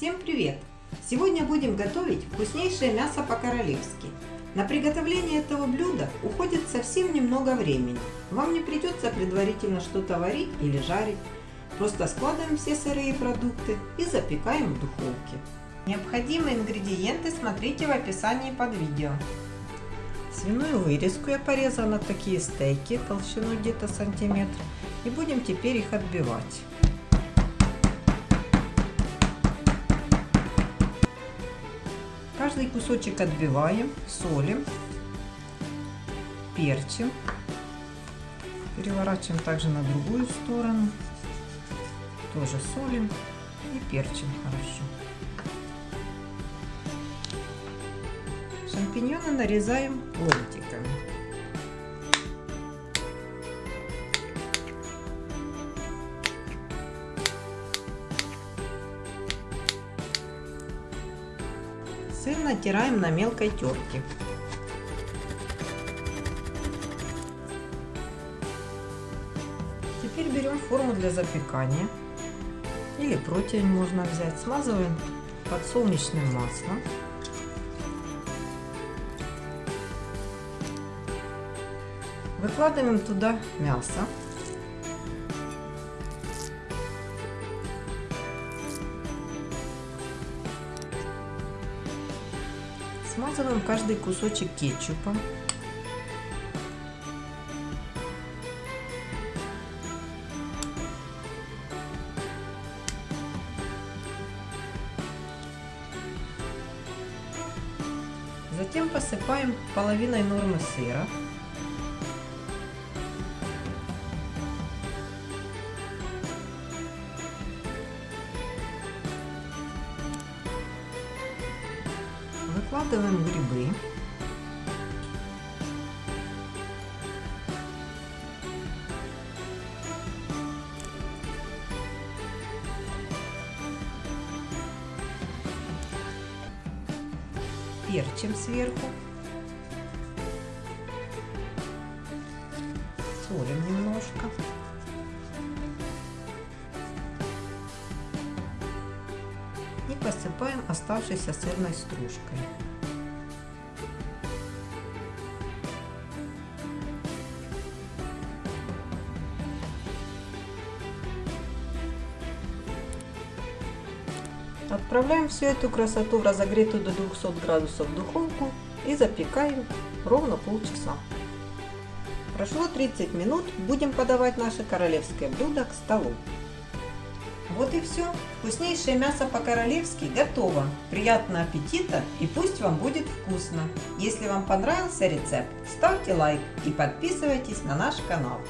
Всем привет! Сегодня будем готовить вкуснейшее мясо по-королевски. На приготовление этого блюда уходит совсем немного времени. Вам не придется предварительно что-то варить или жарить. Просто складываем все сырые продукты и запекаем в духовке. Необходимые ингредиенты смотрите в описании под видео. Свиную вырезку я порезала на такие стейки толщиной где-то сантиметр. И будем теперь их отбивать. Каждый кусочек отбиваем, солим, перчим. Переворачиваем также на другую сторону. Тоже солим и перчим хорошо. Шампиньоны нарезаем ломтиками. Сыр натираем на мелкой терке. Теперь берем форму для запекания или противень можно взять. Смазываем подсолнечным маслом. Выкладываем туда мясо. Смазываем каждый кусочек кетчупом. Затем посыпаем половиной нормы сыра. Выкладываем грибы. Перчим сверху. Солим немножко. Посыпаем оставшейся сырной стружкой. Отправляем всю эту красоту в разогретую до 200 градусов духовку и запекаем ровно полчаса. Прошло 30 минут, будем подавать наше королевское блюдо к столу. Вот и все. Вкуснейшее мясо по-королевски готово. Приятного аппетита и пусть вам будет вкусно. Если вам понравился рецепт, ставьте лайк и подписывайтесь на наш канал.